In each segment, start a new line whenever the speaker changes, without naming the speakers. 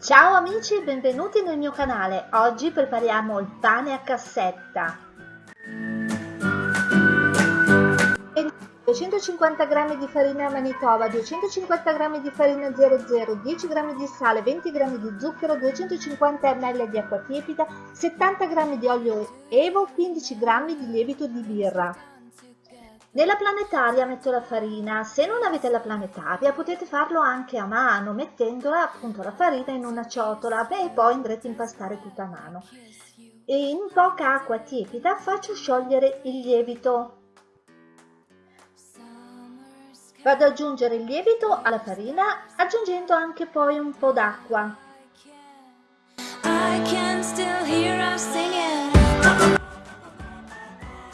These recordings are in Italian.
Ciao amici e benvenuti nel mio canale. Oggi prepariamo il pane a cassetta. 250 g di farina manitoba, 250 g di farina 00, 10 g di sale, 20 g di zucchero, 250 ml di acqua tiepida, 70 g di olio evo, 15 g di lievito di birra. Nella planetaria metto la farina, se non avete la planetaria potete farlo anche a mano mettendola appunto la farina in una ciotola e poi andrete a impastare tutta a mano. E in poca acqua tiepida faccio sciogliere il lievito. Vado ad aggiungere il lievito alla farina aggiungendo anche poi un po' d'acqua.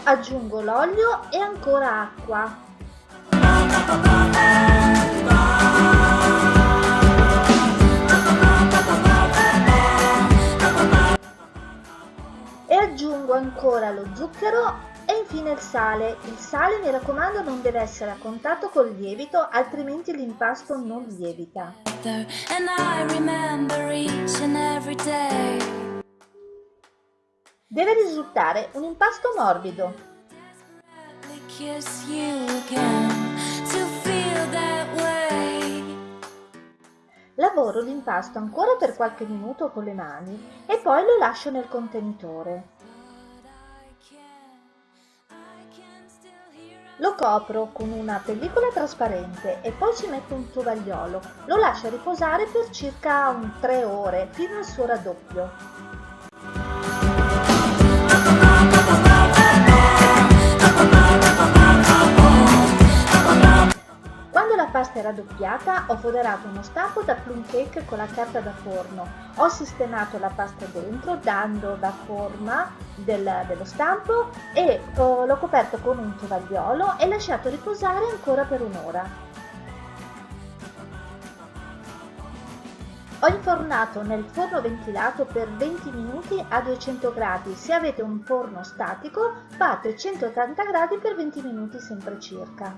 Aggiungo l'olio e ancora acqua. E aggiungo ancora lo zucchero e infine il sale. Il sale mi raccomando non deve essere a contatto col lievito altrimenti l'impasto non lievita. Deve risultare un impasto morbido. Lavoro l'impasto ancora per qualche minuto con le mani e poi lo lascio nel contenitore. Lo copro con una pellicola trasparente e poi ci metto un tovagliolo. Lo lascio riposare per circa 3 ore fino al suo raddoppio. Pasta è raddoppiata ho foderato uno stampo da plum cake con la carta da forno. Ho sistemato la pasta dentro dando la forma del, dello stampo e oh, l'ho coperto con un tovagliolo e lasciato riposare ancora per un'ora. Ho infornato nel forno ventilato per 20 minuti a 200 gradi. Se avete un forno statico fate 180 gradi per 20 minuti sempre circa.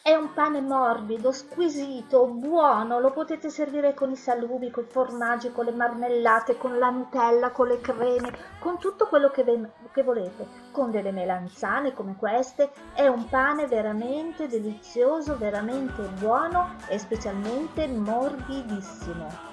È un pane morbido, squisito, buono, lo potete servire con i salumi, con i formaggi, con le marmellate, con la Nutella, con le creme, con tutto quello che, che volete, con delle melanzane come queste. È un pane veramente delizioso, veramente buono e specialmente morbidissimo.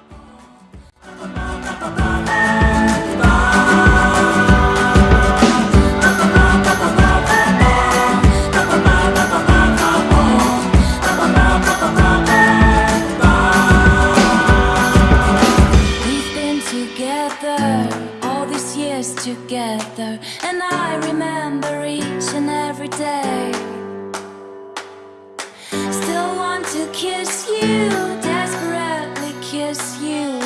together And I remember each and every day. Still want to kiss you, desperately kiss you.